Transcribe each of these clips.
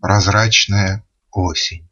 прозрачная осень.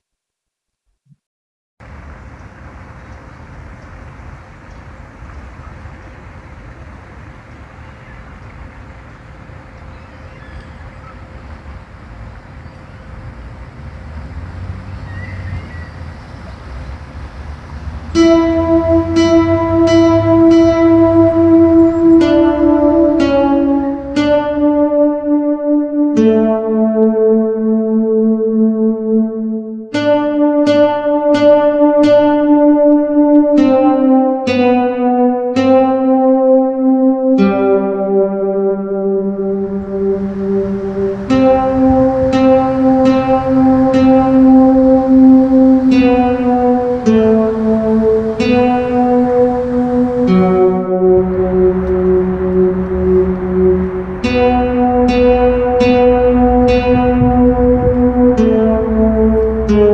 Осень,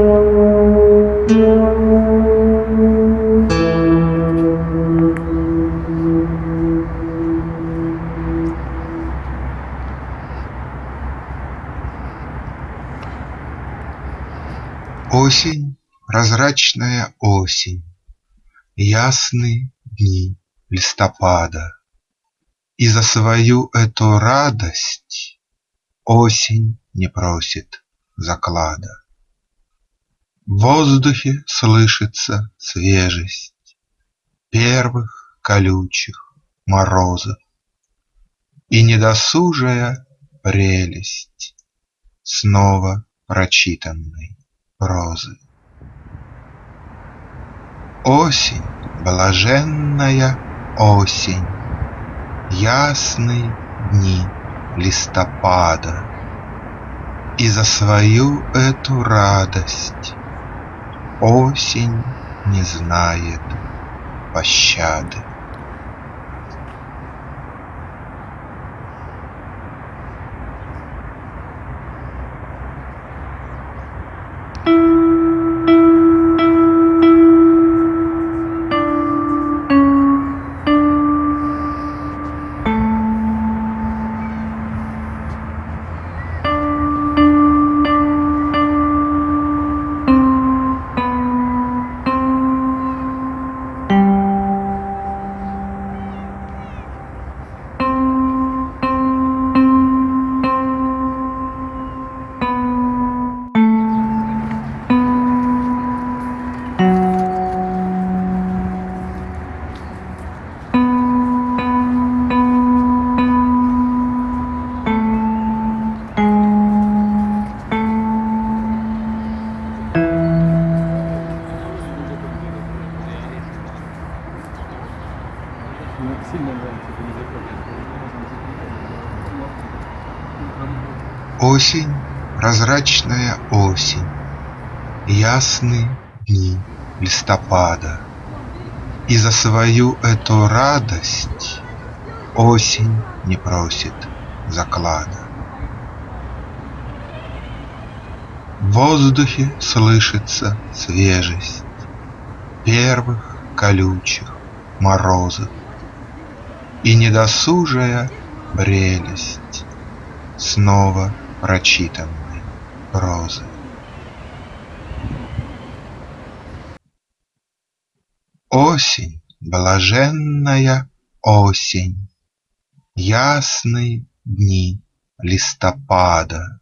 прозрачная осень, Ясны дни листопада, И за свою эту радость Осень не просит заклада. В воздухе слышится свежесть Первых колючих морозов И недосужая прелесть Снова прочитанной розы. Осень, блаженная осень, Ясные дни листопада, И за свою эту радость Осень не знает пощады. Осень, прозрачная осень, Ясны дни листопада, И за свою эту радость Осень не просит заклада. В воздухе слышится свежесть Первых колючих морозов И недосужая прелесть Снова прочитанной прозы. Осень, блаженная осень, Ясные дни листопада,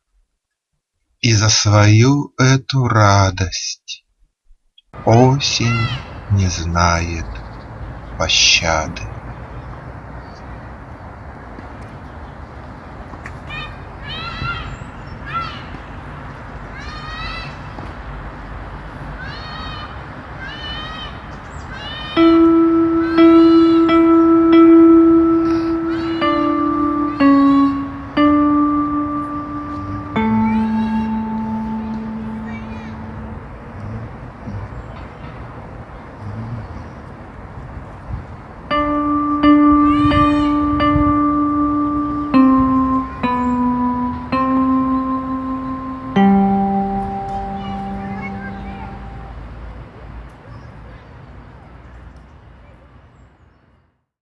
И за свою эту радость Осень не знает пощады.